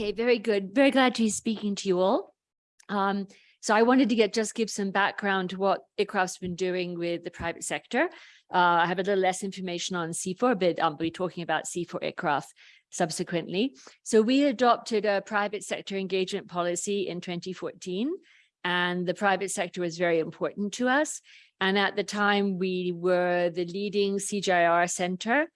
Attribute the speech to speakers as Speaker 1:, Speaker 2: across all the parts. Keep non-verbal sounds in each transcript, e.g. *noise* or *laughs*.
Speaker 1: Okay, very good. Very glad to be speaking to you all. Um, so I wanted to get just give some background to what ICRAF's been doing with the private sector. Uh, I have a little less information on CIFOR, but I'll be talking about CIFOR ICRAF subsequently. So we adopted a private sector engagement policy in 2014, and the private sector was very important to us. And at the time, we were the leading CGIAR center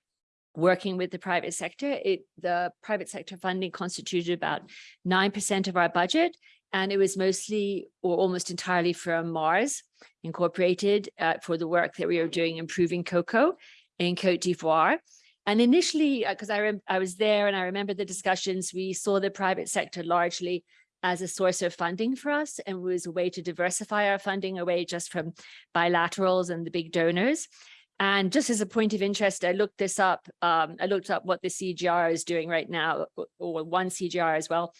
Speaker 1: working with the private sector. It, the private sector funding constituted about 9% of our budget, and it was mostly or almost entirely from Mars Incorporated uh, for the work that we were doing improving cocoa in Cote d'Ivoire. And initially, because uh, I, I was there and I remember the discussions, we saw the private sector largely as a source of funding for us and was a way to diversify our funding away just from bilaterals and the big donors. And just as a point of interest, I looked this up. Um, I looked up what the CGR is doing right now, or one CGR as well,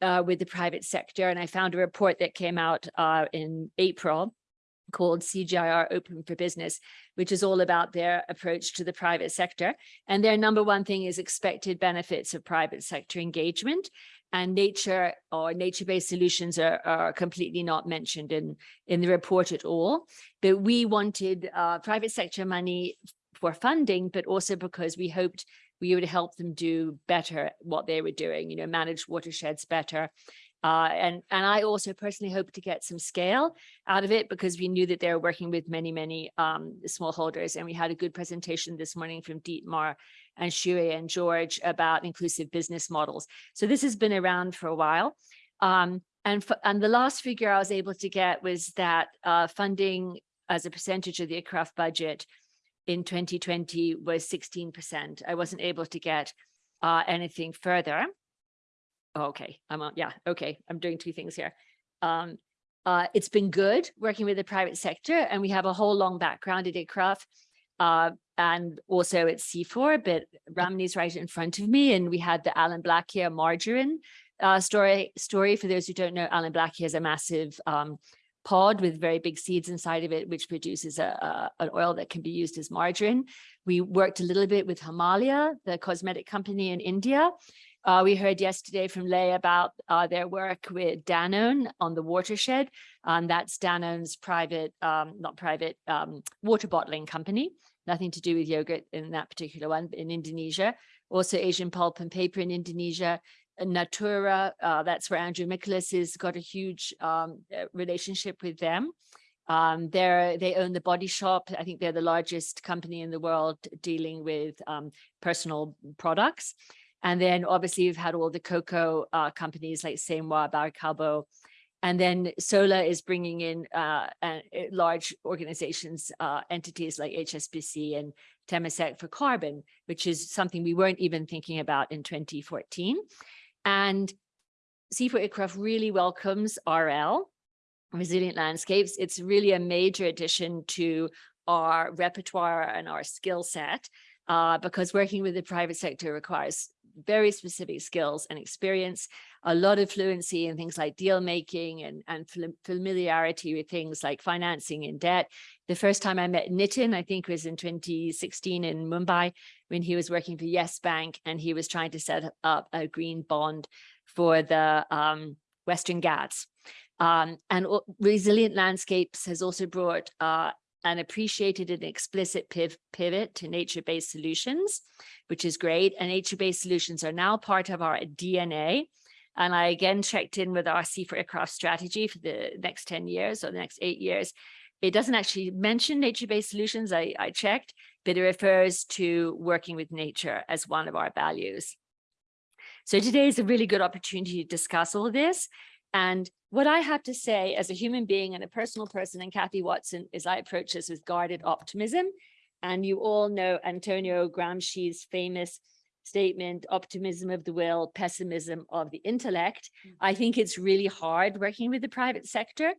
Speaker 1: uh, with the private sector. And I found a report that came out uh, in April called CGIAR Open for Business, which is all about their approach to the private sector. And their number one thing is expected benefits of private sector engagement and nature or nature-based solutions are, are completely not mentioned in, in the report at all. But we wanted uh, private sector money for funding, but also because we hoped we would help them do better what they were doing, you know, manage watersheds better, uh, and, and I also personally hope to get some scale out of it because we knew that they were working with many, many um, smallholders. And we had a good presentation this morning from Dietmar and Shuey and George about inclusive business models. So this has been around for a while. Um, and, and the last figure I was able to get was that uh, funding as a percentage of the ICRAF budget in 2020 was 16%. I wasn't able to get uh, anything further. Oh, okay, I'm on, yeah, okay, I'm doing two things here. Um, uh, it's been good working with the private sector and we have a whole long background at ICRAF uh, and also at CIFOR, but Ramani's right in front of me and we had the Allanblackia, margarine uh, story, story. For those who don't know, Allanblackia is a massive um, pod with very big seeds inside of it, which produces a, a, an oil that can be used as margarine. We worked a little bit with Himalaya, the cosmetic company in India, uh, we heard yesterday from Lay about uh, their work with Danone on the watershed. Um, that's Danone's private, um, not private, um, water bottling company. Nothing to do with yogurt in that particular one, in Indonesia. Also Asian Pulp and Paper in Indonesia. Natura, uh, that's where Andrew Miccolis has got a huge um, uh, relationship with them. Um, they're, they own the Body Shop. I think they're the largest company in the world dealing with um, personal products. And then obviously you've had all the cocoa uh, companies like Cémoi, Baracalbo, and then Sola is bringing in uh, large organizations, uh, entities like HSBC and Temasek for carbon, which is something we weren't even thinking about in 2014. And CIFOR ICRAF really welcomes RL, Resilient Landscapes. It's really a major addition to our repertoire and our skill set uh, because working with the private sector requires very specific skills and experience, a lot of fluency in things like deal making and, and familiarity with things like financing and debt. The first time I met Nitin, I think was in 2016 in Mumbai, when he was working for Yes Bank and he was trying to set up a green bond for the um, Western Ghats. Um, and Resilient Landscapes has also brought uh, and appreciated an explicit piv pivot to nature-based solutions, which is great. And nature-based solutions are now part of our DNA. And I again checked in with our CIFOR ICRAF strategy for the next 10 years or the next eight years. It doesn't actually mention nature-based solutions, I, I checked, but it refers to working with nature as one of our values. So today is a really good opportunity to discuss all this. And what I have to say as a human being and a personal person and Cathy Watson is I approach this with guarded optimism. And you all know Antonio Gramsci's famous statement, optimism of the will, pessimism of the intellect. Mm. I think it's really hard working with the private sector,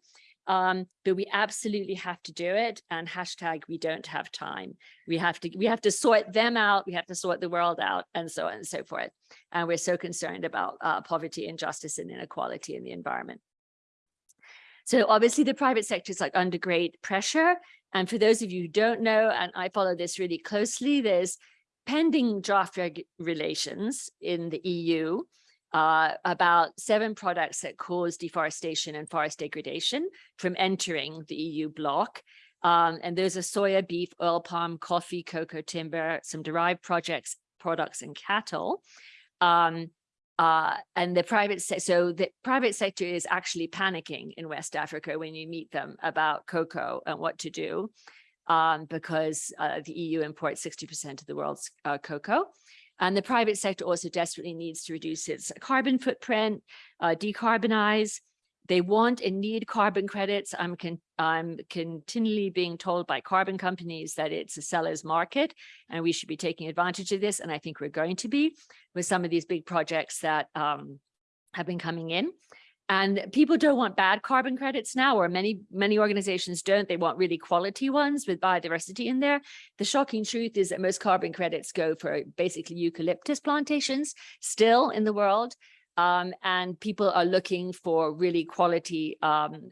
Speaker 1: um, but we absolutely have to do it. And hashtag, we don't have time. We have to, we have to sort them out. We have to sort the world out and so on and so forth. And we're so concerned about uh, poverty, injustice and inequality in the environment. So obviously the private sector is like under great pressure. And for those of you who don't know, and I follow this really closely, there's pending draft regulations in the EU uh, about seven products that cause deforestation and forest degradation from entering the EU bloc. Um, and there's a soya, beef, oil palm, coffee, cocoa, timber, some derived projects, products and cattle. Um, uh, and the private sector, so the private sector is actually panicking in West Africa when you meet them about cocoa and what to do um, because uh, the EU imports 60% of the world's uh, cocoa. And the private sector also desperately needs to reduce its carbon footprint, uh, decarbonize. They want and need carbon credits. I'm, con I'm continually being told by carbon companies that it's a seller's market and we should be taking advantage of this. And I think we're going to be with some of these big projects that um, have been coming in. And people don't want bad carbon credits now, or many, many organizations don't. They want really quality ones with biodiversity in there. The shocking truth is that most carbon credits go for basically eucalyptus plantations still in the world. Um, and people are looking for really quality um,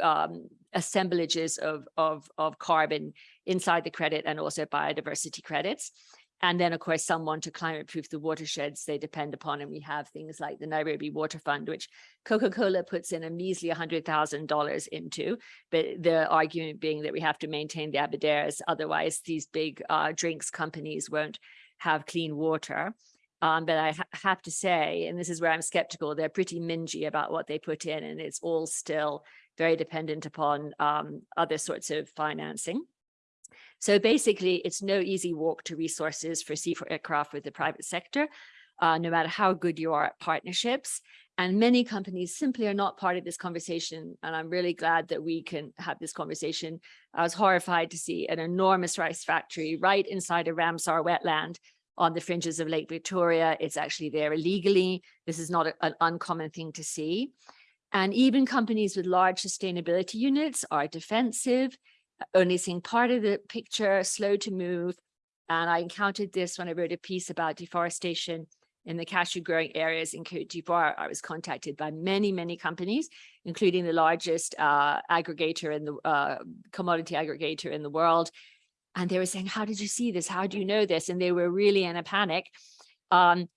Speaker 1: um, assemblages of, of, of carbon inside the credit and also biodiversity credits. And then, of course, someone to climate proof the watersheds they depend upon. And we have things like the Nairobi Water Fund, which Coca-Cola puts in a measly $100,000 into. But the argument being that we have to maintain the Aberdares, otherwise these big uh, drinks companies won't have clean water. Um, but I ha have to say, and this is where I'm skeptical, they're pretty mingy about what they put in, and it's all still very dependent upon um, other sorts of financing. So basically, it's no easy walk to resources for CIFOR ICRAF with the private sector, uh, no matter how good you are at partnerships. And many companies simply are not part of this conversation. And I'm really glad that we can have this conversation. I was horrified to see an enormous rice factory right inside a Ramsar wetland on the fringes of Lake Victoria. It's actually there illegally. This is not a, an uncommon thing to see. And even companies with large sustainability units are defensive only seeing part of the picture, slow to move. And I encountered this when I wrote a piece about deforestation in the cashew growing areas in Cote d'Ivoire. I was contacted by many, many companies, including the largest uh, aggregator in the uh, commodity aggregator in the world. And they were saying, how did you see this? How do you know this? And they were really in a panic. Um,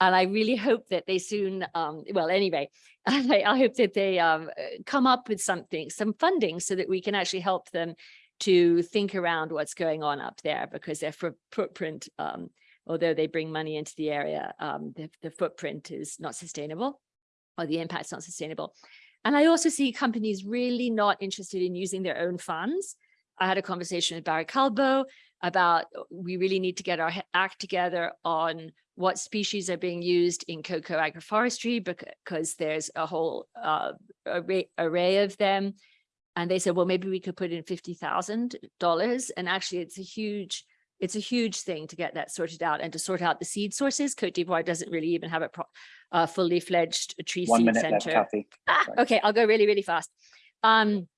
Speaker 1: and I really hope that they soon, um, well, anyway, *laughs* I, I, hope that they um, uh, come up with something, some funding so that we can actually help them to think around what's going on up there because their footprint, um, although they bring money into the area, um, the, the footprint is not sustainable or the impact's not sustainable. And I also see companies really not interested in using their own funds. I had a conversation with Barry Callebaut about we really need to get our act together on what species are being used in cocoa agroforestry because there's a whole uh, array, array of them. And they said, well, maybe we could put in $50,000. And actually, it's a huge, it's a huge thing to get that sorted out and to sort out the seed sources. Cote d'Ivoire doesn't really even have a uh, fully fledged tree One seed center. Left, *laughs* ah, okay, I'll go really, really fast. Um,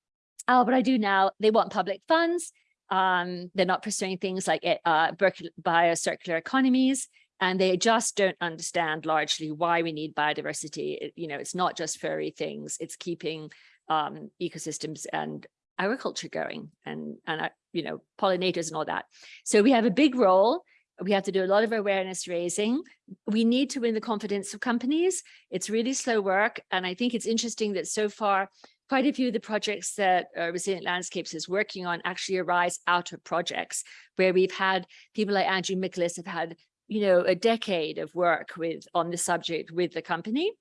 Speaker 1: oh, but I do now. They want public funds. Um, they're not pursuing things like uh, biocircular economies and they just don't understand largely why we need biodiversity. It, you know, it's not just furry things, it's keeping um, ecosystems and agriculture going and, and uh, you know, pollinators and all that. So we have a big role. We have to do a lot of awareness raising. We need to win the confidence of companies. It's really slow work. And I think it's interesting that so far, quite a few of the projects that uh, Resilient Landscapes is working on actually arise out of projects where we've had people like Andrew Miccolis have had you know, a decade of work with on the subject with the company.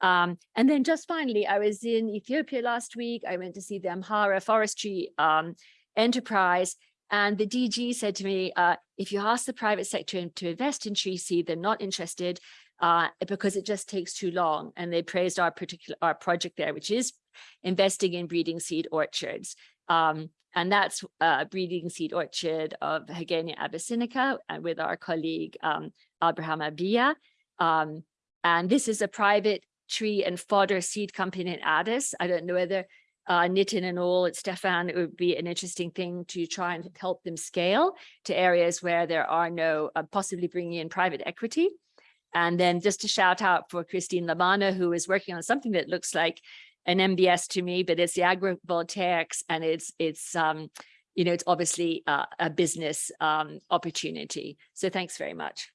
Speaker 1: Um, and then just finally, I was in Ethiopia last week. I went to see the Amhara forestry um, enterprise. And the DG said to me, uh, if you ask the private sector to invest in tree seed, they're not interested uh, because it just takes too long. And they praised our particular our project there, which is investing in breeding seed orchards. Um, and that's a breeding seed orchard of Hagenia abyssinica and uh, with our colleague um, Abraham Abia. Um, and this is a private tree and fodder seed company in Addis. I don't know whether uh, Nitin and all, it's Stefan, it would be an interesting thing to try and help them scale to areas where there are no, uh, possibly bringing in private equity. And then just to shout out for Christine Lamanna, who is working on something that looks like an MBS to me, but it's the agrivoltaics and it's, it's um, you know, it's obviously uh, a business um, opportunity. So thanks very much.